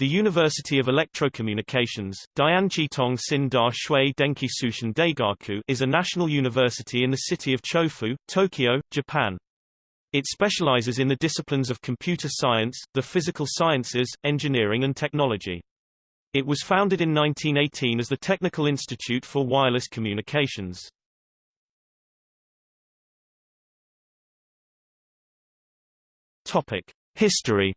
The University of Electrocommunications, Dianji Tong Sin Da Shui Denki Sushin Daigaku is a national university in the city of Chofu, Tokyo, Japan. It specializes in the disciplines of computer science, the physical sciences, engineering and technology. It was founded in 1918 as the Technical Institute for Wireless Communications. History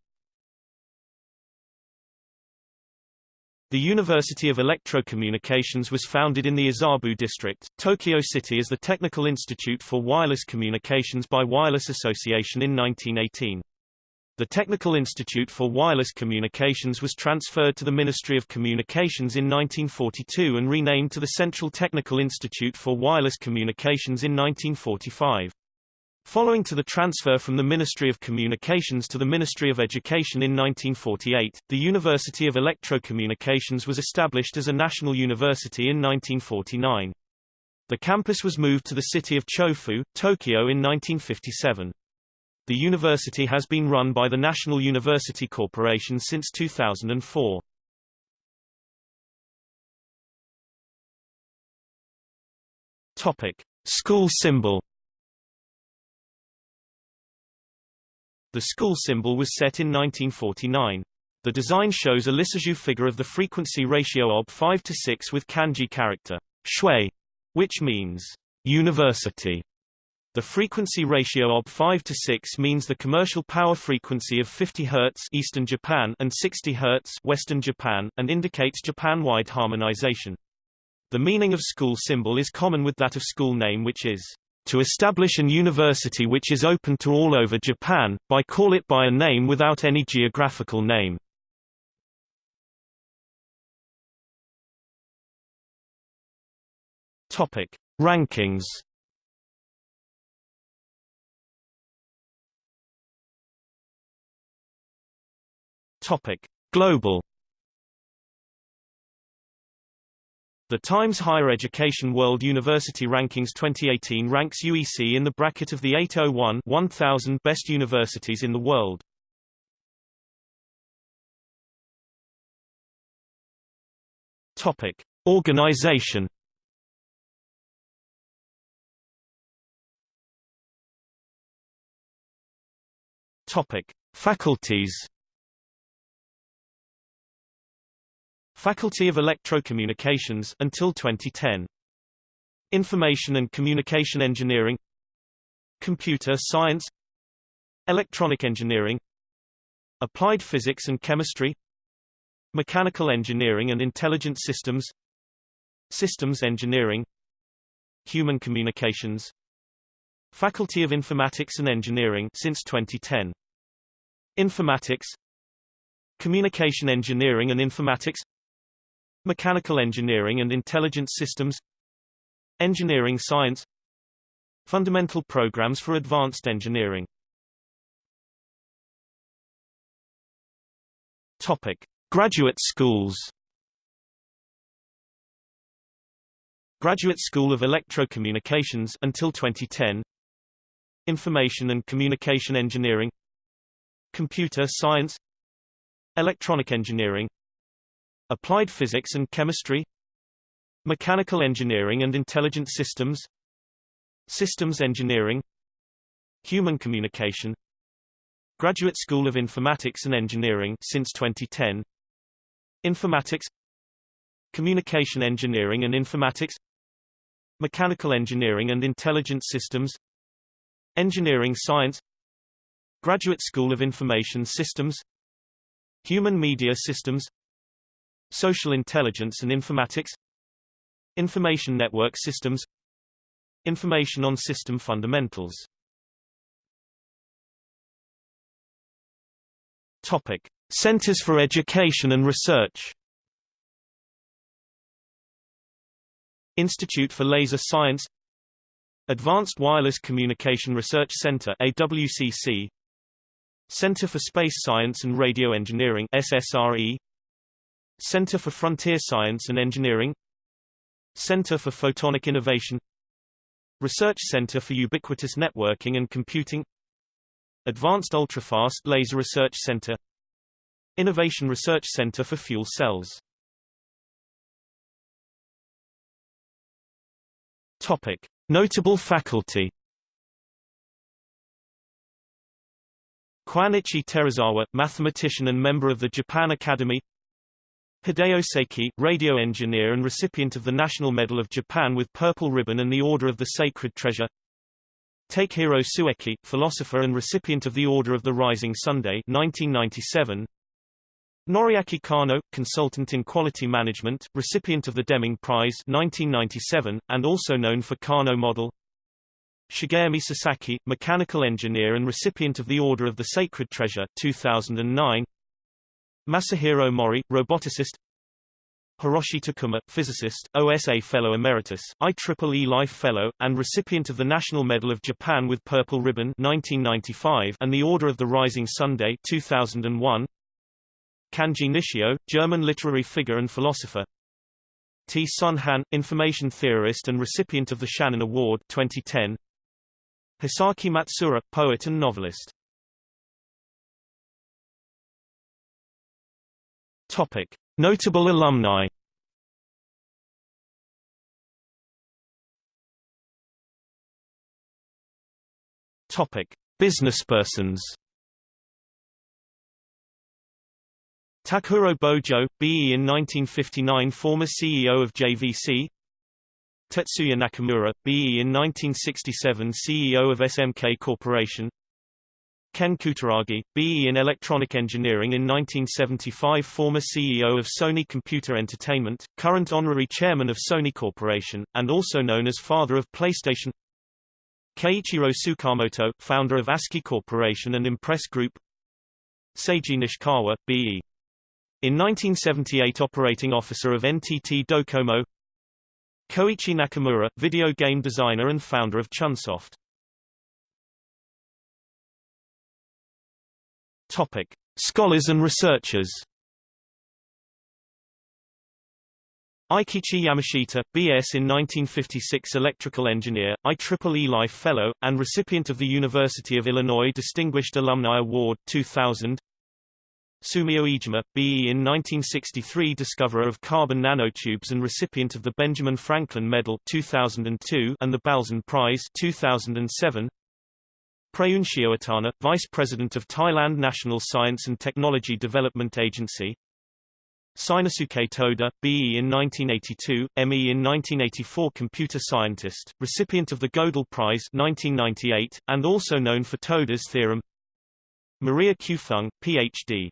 The University of Electrocommunications was founded in the Azabu district, Tokyo City as the Technical Institute for Wireless Communications by Wireless Association in 1918. The Technical Institute for Wireless Communications was transferred to the Ministry of Communications in 1942 and renamed to the Central Technical Institute for Wireless Communications in 1945. Following to the transfer from the Ministry of Communications to the Ministry of Education in 1948, the University of Electrocommunications was established as a national university in 1949. The campus was moved to the city of Chofu, Tokyo in 1957. The university has been run by the National University Corporation since 2004. Topic: School symbol The school symbol was set in 1949. The design shows a Lissajous figure of the frequency ratio of 5 to 6 with kanji character shui, which means university. The frequency ratio of 5 to 6 means the commercial power frequency of 50 Hz Eastern Japan and 60 Hz Western Japan, and indicates Japan-wide harmonization. The meaning of school symbol is common with that of school name which is to establish an university which is open to all over Japan, by call it by a name without any geographical name. Topic: Rankings. Topic: Global The Times Higher Education World University Rankings 2018 ranks UEC in the bracket of the 801 1000 best universities in the world. Topic: Organization. Topic: Faculties. Faculty of Electrocommunications until 2010. Information and Communication Engineering. Computer Science. Electronic Engineering. Applied Physics and Chemistry. Mechanical Engineering and Intelligent Systems. Systems Engineering. Human Communications. Faculty of Informatics and Engineering since 2010 Informatics. Communication Engineering and Informatics Mechanical Engineering and Intelligent Systems Engineering Science Fundamental Programs for Advanced Engineering. Topic. Graduate schools. Graduate School of Electrocommunications until 2010 Information and Communication Engineering. Computer Science. Electronic Engineering Applied Physics and Chemistry. Mechanical Engineering and Intelligent Systems. Systems Engineering. Human Communication. Graduate School of Informatics and Engineering since 2010 Informatics. Communication Engineering and Informatics. Mechanical Engineering and Intelligent Systems. Engineering Science. Graduate School of Information Systems. Human Media Systems Social Intelligence and Informatics Information Network Systems Information on System Fundamentals Topic. Centers for Education and Research Institute for Laser Science Advanced Wireless Communication Research Center AWCC Center for Space Science and Radio Engineering SSRE Center for Frontier Science and Engineering Center for Photonic Innovation Research Center for Ubiquitous Networking and Computing Advanced Ultrafast Laser Research Center Innovation Research Center for Fuel Cells. Topic. Notable faculty Kwanichi Terazawa, mathematician and member of the Japan Academy Hideo Seiki, radio engineer and recipient of the National Medal of Japan with Purple Ribbon and the Order of the Sacred Treasure Takehiro Sueki, philosopher and recipient of the Order of the Rising Sunday 1997. Noriaki Kano, consultant in quality management, recipient of the Deming Prize 1997, and also known for Kano model. Shigemi Sasaki, mechanical engineer and recipient of the Order of the Sacred Treasure 2009. Masahiro Mori, roboticist. Hiroshi Takuma, physicist, OSA Fellow Emeritus, IEEE Life Fellow, and recipient of the National Medal of Japan with Purple Ribbon 1995 and the Order of the Rising Sunday 2001. Kanji Nishio, German literary figure and philosopher. Te Sun Han, information theorist and recipient of the Shannon Award 2010. Hisaki Matsuura, poet and novelist. Topic. Notable alumni Topic: Businesspersons. Takuro Bojo, BE in 1959 former CEO of JVC Tetsuya Nakamura, BE in 1967 CEO of SMK Corporation Ken Kutaragi, BE in Electronic Engineering in 1975 former CEO of Sony Computer Entertainment, current honorary chairman of Sony Corporation, and also known as father of PlayStation. Keiichiro Tsukamoto, founder of ASCII Corporation and Impress Group. Seiji Nishikawa, B.E. In 1978 operating officer of NTT Docomo. Koichi Nakamura, video game designer and founder of Chunsoft Topic: Scholars and researchers. Eikichi Yamashita, B.S. in 1956 electrical engineer, IEEE Life Fellow, and recipient of the University of Illinois Distinguished Alumni Award 2000 Sumio Iijima, B.E. in 1963 discoverer of carbon nanotubes and recipient of the Benjamin Franklin Medal 2002 and the Balzan Prize 2007 Prayun Shiowattana, Vice President of Thailand National Science and Technology Development Agency Seinosuke Toda, B.E. in 1982, M.E. in 1984 computer scientist, recipient of the Gödel Prize 1998, and also known for Toda's theorem Maria Q. Feng, Ph.D.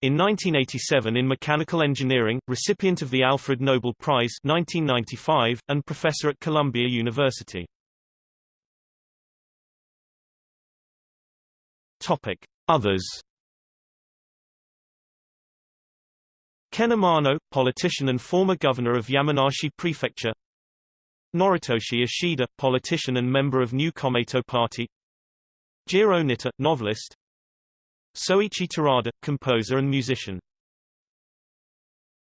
In 1987 in mechanical engineering, recipient of the Alfred Nobel Prize 1995, and professor at Columbia University. Topic. Others. Ken Amano, politician and former governor of Yamanashi Prefecture. Noritoshi Ishida, politician and member of New Komeito Party. Jiro Nitta, novelist. Soichi Terada, composer and musician